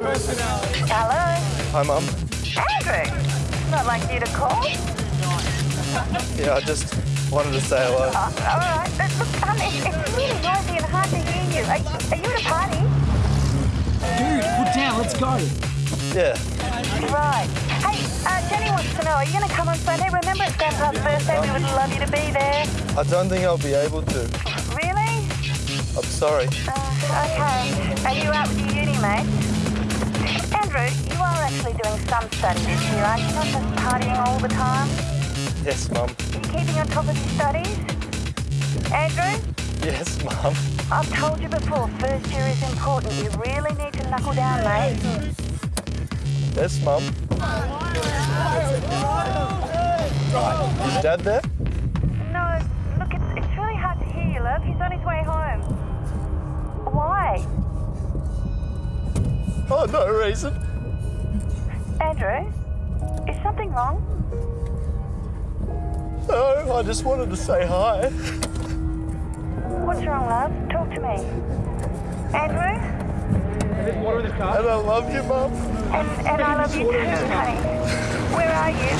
Hello? Hi, Mum. Andrew? Not like you to call? Yeah, I just wanted to say hello. Oh, all right. But look, um, it's, it's really noisy and hard to hear you. Are, are you at a party? Dude, put down, let's go. Yeah, Right. Hey, uh, Jenny wants to know, are you going to come on Sunday? Remember it's Grandpa's birthday. We would love you to be there. I don't think I'll be able to. Really? I'm sorry. Uh, okay. Are you out with your uni mates? Andrew, you are actually doing some study this year, aren't you? Not just partying all the time. Yes, Mum. Are you keeping on top of your studies? Andrew, Yes, Mum. I've told you before, first year is important. You really need to knuckle down, mate. Yes, Mum. Is Dad there? No reason. Andrew, is something wrong? No, I just wanted to say hi. What's wrong, love? Talk to me. Andrew? And I love you, Mum. And, and I love you too, honey. Where are you?